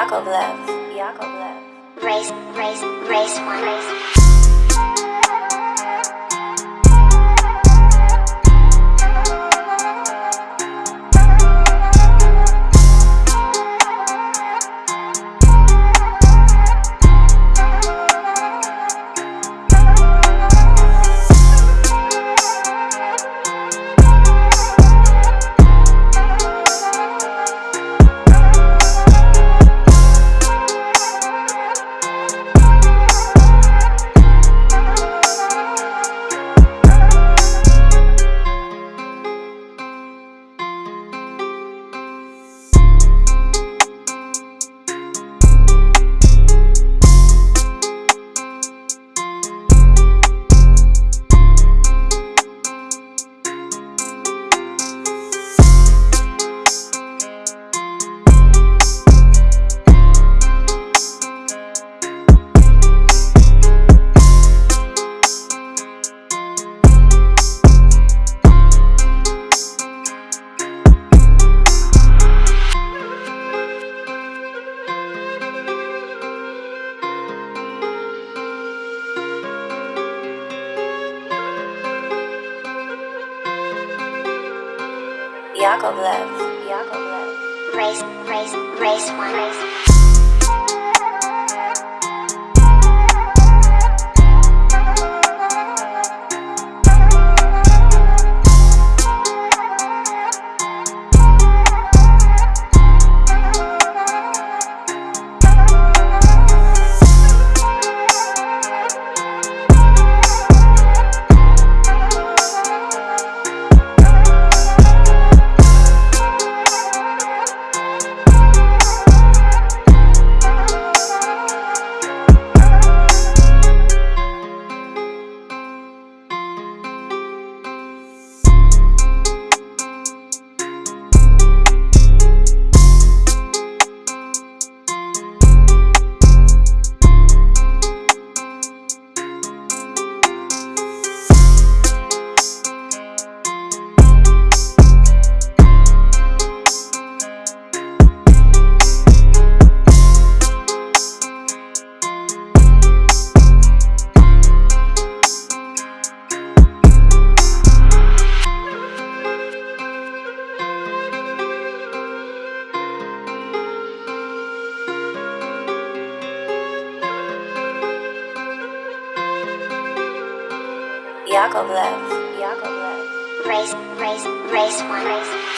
Yakovlev, Yakovlev. Race, race, race one. Race. Yakovlev, Yakovlev. Race, race, race one. Race. Yakovlev, Yakovlev. Race, race, race one. Race.